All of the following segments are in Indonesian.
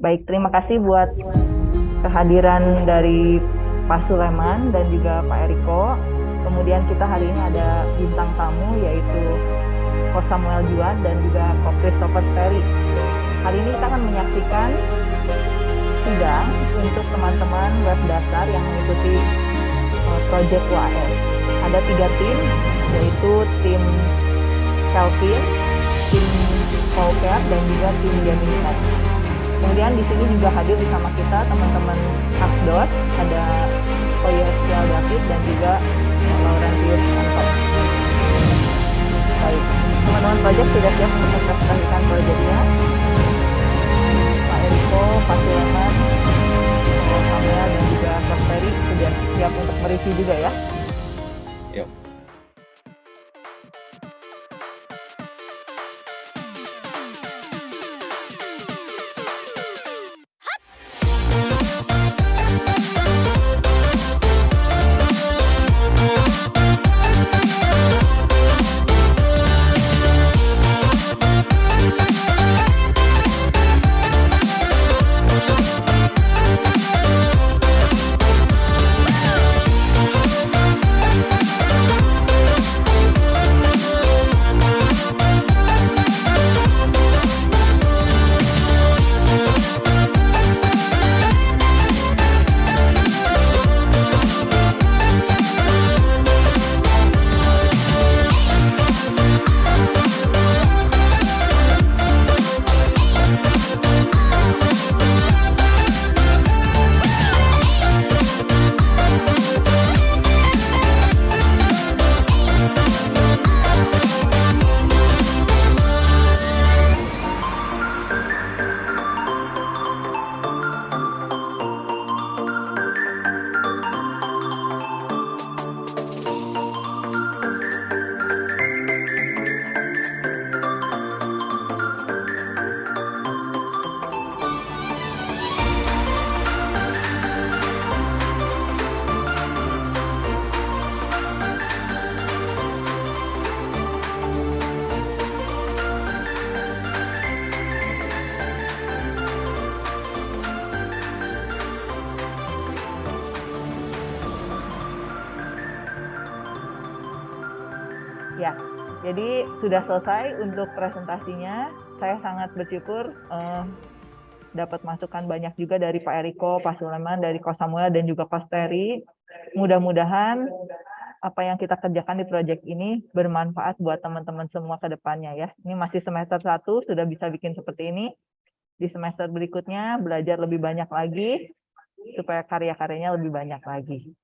Baik, terima kasih buat kehadiran dari Pak Suleman dan juga Pak Eriko. Kemudian kita hari ini ada bintang tamu yaitu Ko Samuel Juan dan juga Ko Christopher Ferry. Hari ini kita akan menyaksikan sidang untuk teman-teman web dasar yang mengikuti uh, Project UAS. Ada tiga tim, yaitu tim Kelvin, tim Pauker, dan juga tim Gemini. Kemudian di sini juga hadir bersama kita teman-teman Asdot, ada Koyosial David dan juga Laurentius Anton. Baik, teman-teman project sudah siap untuk mempresentasikan proyeknya. Pak Eriko, Pak Suleman, Pak Samuel, dan juga Pak Ferry sudah siap untuk mereview juga ya. Ya, jadi sudah selesai untuk presentasinya. Saya sangat bersyukur uh, dapat masukan banyak juga dari Pak Eriko, Pak Suleman, dari Ko Samuel, dan juga Ko Steri. Mudah-mudahan apa yang kita kerjakan di proyek ini bermanfaat buat teman-teman semua ke depannya ya. Ini masih semester 1, sudah bisa bikin seperti ini. Di semester berikutnya belajar lebih banyak lagi, supaya karya-karyanya lebih banyak lagi.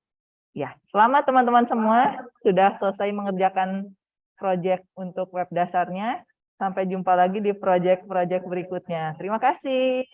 Ya, selamat teman-teman semua sudah selesai mengerjakan proyek untuk web dasarnya. Sampai jumpa lagi di proyek-proyek berikutnya. Terima kasih.